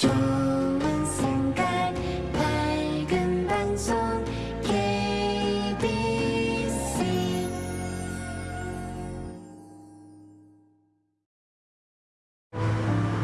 좋은 생각 밝은 방송